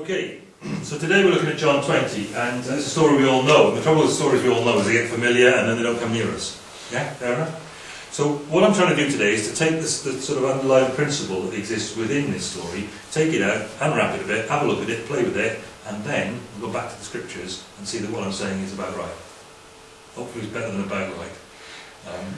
Okay, so today we're looking at John 20, and it's a story we all know. And the trouble with stories we all know is they get familiar and then they don't come near us. Yeah, fair enough? So what I'm trying to do today is to take this the sort of underlying principle that exists within this story, take it out, unwrap it a bit, have a look at it, play with it, and then we'll go back to the scriptures and see that what I'm saying is about right. Hopefully it's better than about right. Um,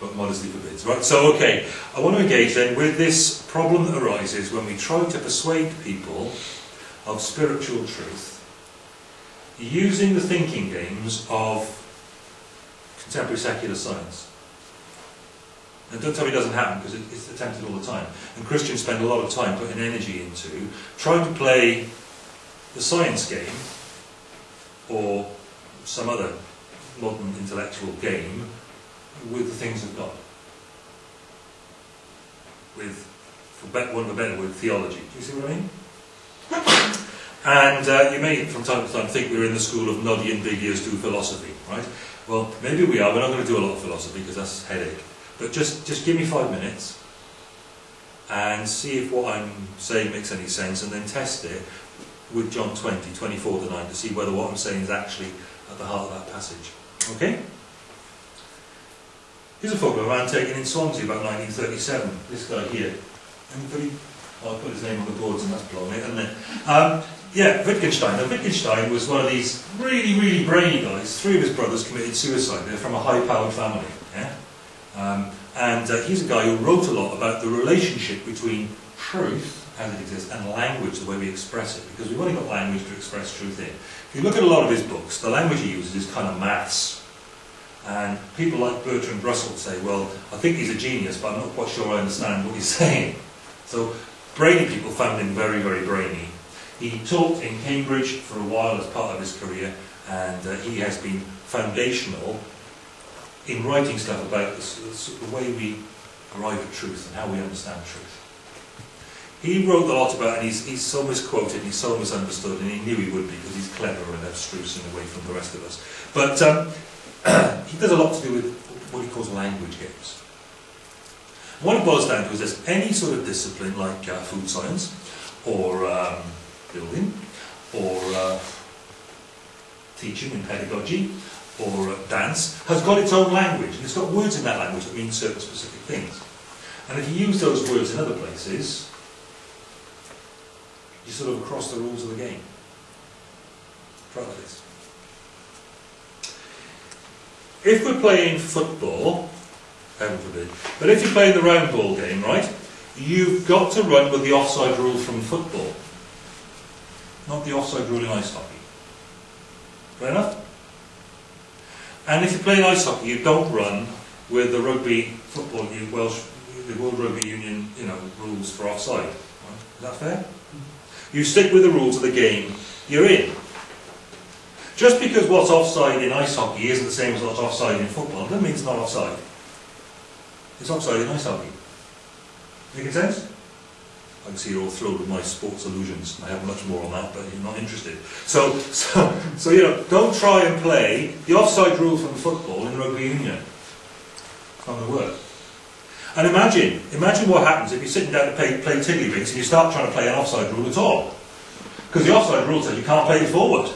but modesty forbids. Right, so okay, I want to engage then with this problem that arises when we try to persuade people of spiritual truth using the thinking games of contemporary secular science. And don't tell me it doesn't happen because it's attempted all the time. And Christians spend a lot of time putting energy into trying to play the science game or some other modern intellectual game with the things of God. With, for want of a better word, theology. Do you see what I mean? And uh, you may, from time to time, think we're in the school of noddy and big ears do philosophy, right? Well, maybe we are. We're not going to do a lot of philosophy because that's headache. But just, just give me five minutes and see if what I'm saying makes any sense and then test it with John 20, 24 to 9 to see whether what I'm saying is actually at the heart of that passage. Okay? Here's a photo of a man taken in Swansea about 1937. This guy here. Anybody? Oh, I put his name on the boards and that's blown it, hasn't it? Um, yeah, Wittgenstein. Now, Wittgenstein was one of these really, really brainy guys. Three of his brothers committed suicide. They're from a high-powered family. Yeah? Um, and uh, he's a guy who wrote a lot about the relationship between truth, as it exists, and language, the way we express it. Because we've only got language to express truth in. If you look at a lot of his books, the language he uses is kind of maths. And people like Bertrand Russell say, well, I think he's a genius, but I'm not quite sure I understand what he's saying. So brainy people found him very, very brainy. He taught in Cambridge for a while as part of his career, and uh, he has been foundational in writing stuff about the, the way we arrive at truth and how we understand truth. He wrote a lot about, and he's, he's so misquoted, and he's so misunderstood, and he knew he would be because he's clever and abstruse in a way from the rest of us. But um, he does a lot to do with what he calls language games. What it boils down to is this, any sort of discipline like uh, food science or um, building or uh, teaching and pedagogy or uh, dance has got its own language and it's got words in that language that mean certain specific things. And if you use those words in other places, you sort of cross the rules of the game. Try this. If we're playing football, heaven forbid, but if you're playing the round ball game, right, you've got to run with the offside rule from football not the offside rule in ice hockey. Fair enough? And if you play in ice hockey, you don't run with the rugby football, the Welsh, the World Rugby Union, you know, rules for offside. Right? Is that fair? Mm-hmm. You stick with the rules of the game you're in. Just because what's offside in ice hockey isn't the same as what's offside in football, doesn't mean it's not offside. It's offside in ice hockey. Making sense? I can see you're all thrilled with my sports illusions. I have much more on that, but you're not interested. So, so, so you know, don't try and play the offside rule from football in rugby union. It's not going to work. And imagine, imagine what happens if you're sitting down to play, play tiddlywinks and you start trying to play an offside rule at all. Because the offside rule says you can't play forward.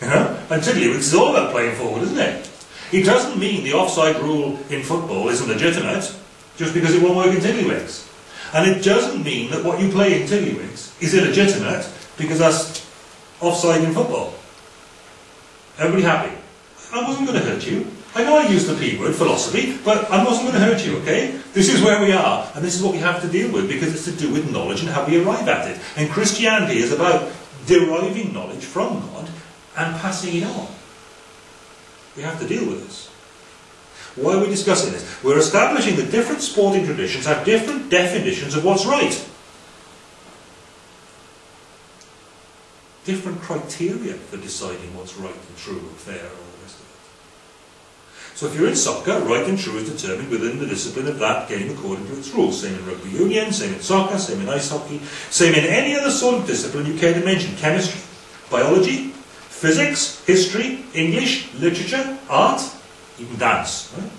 You know? And tiddlywinks is all about playing forward, isn't it? It doesn't mean the offside rule in football isn't legitimate just because it won't work in tiddlywinks. And it doesn't mean that what you play in tiddlywinks is illegitimate because that's offside in football. Everybody happy? I wasn't going to hurt you. I know I used the P word, philosophy, but I wasn't going to hurt you, okay? This is where we are, and this is what we have to deal with because it's to do with knowledge and how we arrive at it. And Christianity is about deriving knowledge from God and passing it on. We have to deal with this. Why are we discussing this? We're establishing that different sporting traditions have different definitions of what's right. Different criteria for deciding what's right and true and fair and all the rest of it. So if you're in soccer, right and true is determined within the discipline of that game according to its rules. Same in rugby union, same in soccer, same in ice hockey, same in any other sort of discipline you care to mention. Chemistry, biology, physics, history, English, literature, art, even dance. Right?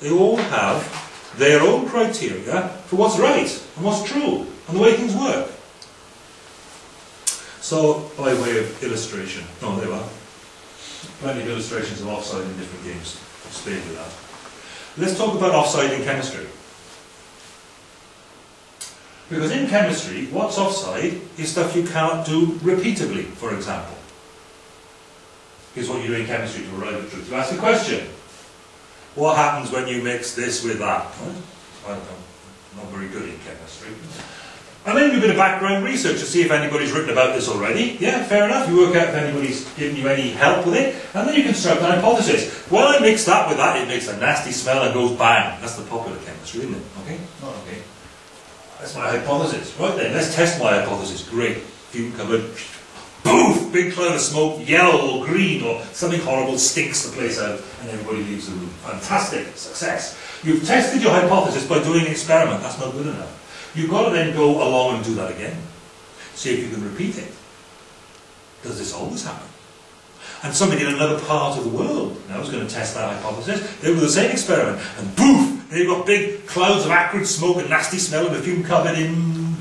They all have their own criteria for what's right and what's true and the way things work. So, by way of illustration, oh, there are. Plenty of illustrations of offside in different games. Spare you that. Let's talk about offside in chemistry. Because in chemistry, what's offside is stuff you can't do repeatedly, for example. Here's what you do in chemistry to arrive at truth. You ask a question. What happens when you mix this with that? I'm not very good in chemistry. And then you do a bit of background research to see if anybody's written about this already. Yeah, fair enough. You work out if anybody's given you any help with it, and then you construct an hypothesis. Well, I mix that with that, it makes a nasty smell and goes bang. That's the popular chemistry, isn't it? Okay? Not okay. That's my hypothesis. Right then, let's test my hypothesis. Great. Fume cupboard. Poof! Big cloud of smoke, yellow or green or something horrible stinks the place out and everybody leaves the room. Fantastic. Success. You've tested your hypothesis by doing an experiment. That's not good enough. You've got to then go along and do that again. See if you can repeat it. Does this always happen? And somebody in another part of the world now is going to test that hypothesis. They do the same experiment, and poof, they've got big clouds of acrid smoke and nasty smell in a fume cupboard in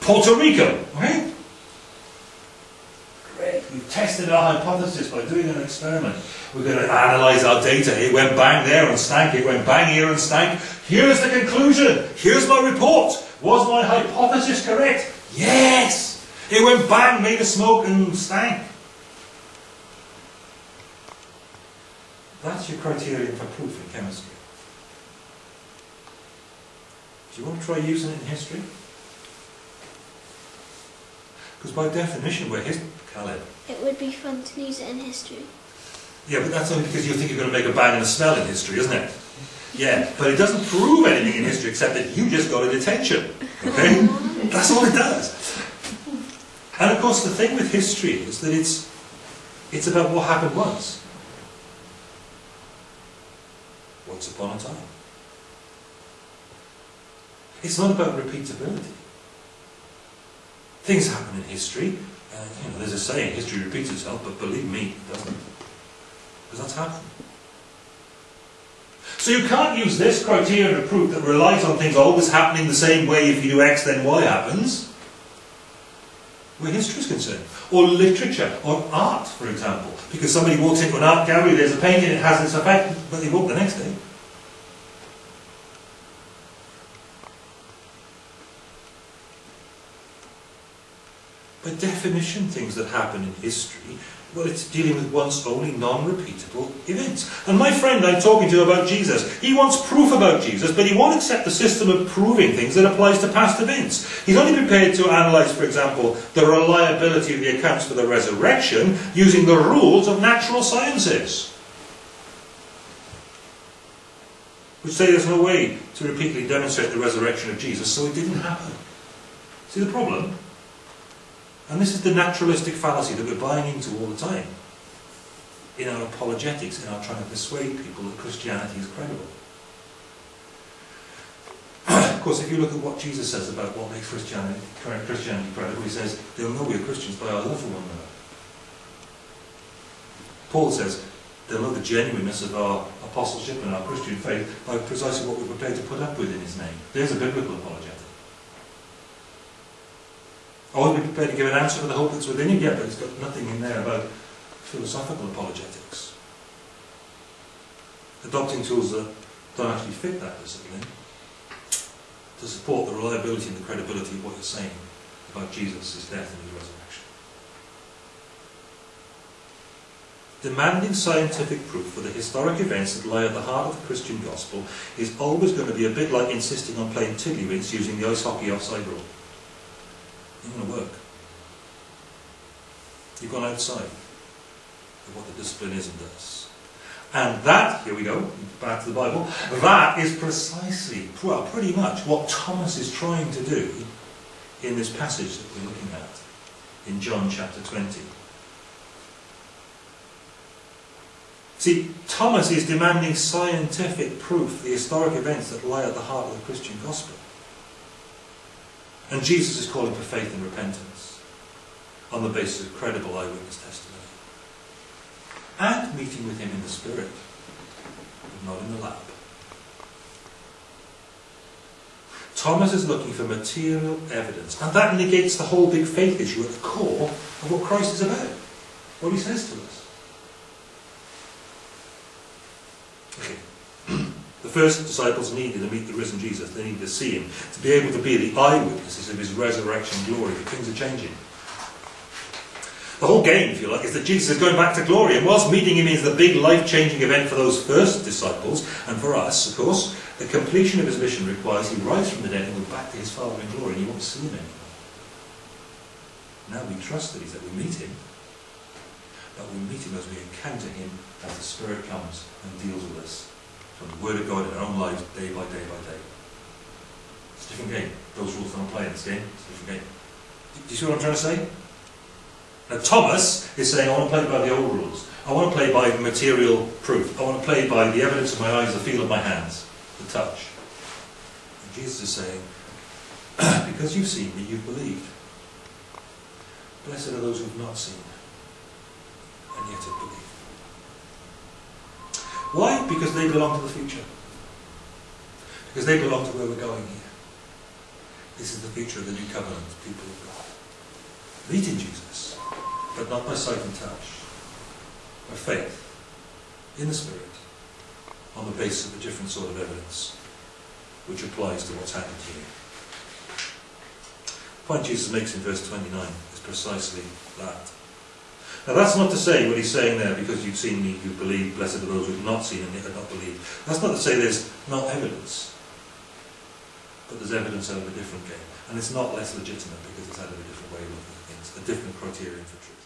Puerto Rico. Right? Tested our hypothesis by doing an experiment. We're going to analyse our data. It went bang there and stank. It went bang here and stank. Here's the conclusion. Here's my report. Was my hypothesis correct? Yes! It went bang, made a smoke and stank. That's your criterion for proof in chemistry. Do you want to try using it in history? Because by definition, we're history. Caleb. It would be fun to use it in history. Yeah, but that's only because you think you're going to make a bang and a smell in history, isn't it? Yeah, but it doesn't prove anything in history except that you just got a detention. Okay? That's all it does. And of course, the thing with history is that it's, it's about what happened once. Once upon a time. It's not about repeatability. Things happen in history. Uh, you know, there's a saying, history repeats itself, but believe me, it doesn't. Because that's happened. So you can't use this criterion of proof that relies on things always happening the same way if you do X then Y happens, where history is concerned. Or literature, or art, for example. Because somebody walks into an art gallery, there's a painting, it has this effect, but they won't the next day. By definition, things that happen in history well, it's dealing with once only non-repeatable events. And my friend I'm talking to about Jesus, he wants proof about Jesus, but he won't accept the system of proving things that applies to past events. He's only prepared to analyse, for example, the reliability of the accounts for the resurrection using the rules of natural sciences. Which say there's no way to repeatedly demonstrate the resurrection of Jesus, so it didn't happen. See the problem? And this is the naturalistic fallacy that we're buying into all the time in our apologetics, in our trying to persuade people that Christianity is credible. of course, if you look at what Jesus says about what makes Christianity, Christianity credible, he says, they'll know we're Christians by our love for one another. Paul says, they'll know the genuineness of our apostleship and our Christian faith by precisely what we're prepared to put up with in his name. There's a biblical apologetic. Or be prepared to give an answer for the hope that's within you, yeah, but it's got nothing in there about philosophical apologetics. Adopting tools that don't actually fit that discipline to support the reliability and the credibility of what you're saying about Jesus, his death and his resurrection. Demanding scientific proof for the historic events that lie at the heart of the Christian gospel is always going to be a bit like insisting on playing tiddlywinks using the ice hockey offside rule. Not going to work. You've gone outside of what the discipline is and does. And that, here we go, back to the Bible, that is precisely, well, pretty much what Thomas is trying to do in this passage that we're looking at in John chapter 20. See, Thomas is demanding scientific proof, the historic events that lie at the heart of the Christian gospel. And Jesus is calling for faith and repentance on the basis of credible eyewitness testimony. And meeting with him in the Spirit, but not in the lab. Thomas is looking for material evidence, and that negates the whole big faith issue at the core of what Christ is about, what he says to us. Okay. The first disciples needed to meet the risen Jesus. They needed to see him, to be able to be the eyewitnesses of his resurrection glory. But things are changing. The whole game, if you like, is that Jesus is going back to glory. And whilst meeting him is the big life-changing event for those first disciples, and for us, of course, the completion of his mission requires he rise from the dead and go back to his Father in glory, and you won't see him anymore. Now we trust that he's that we meet him, but we meet him as we encounter him as the Spirit comes and deals with us from the Word of God in our own lives, day by day by day. It's a different game. Those rules don't apply in this game. It's a different game. Do you see what I'm trying to say? Now, Thomas is saying, I want to play by the old rules. I want to play by material proof. I want to play by the evidence of my eyes, the feel of my hands, the touch. And Jesus is saying, because you've seen me, you've believed. Blessed are those who have not seen and yet have believed. Why? Because they belong to the future. Because they belong to where we're going here. This is the future of the new covenant, people of God. Meeting Jesus but not by sight and touch, by faith, in the Spirit, on the basis of a different sort of evidence, which applies to what's happened here. The point Jesus makes in verse 29 is precisely that. Now that's not to say what he's saying there, because you've seen me, you believe, blessed are those who have not seen and yet have not believed. That's not to say there's not evidence, but there's evidence out of a different game. And it's not less legitimate because it's out of a different way of looking at things, a different criterion for truth.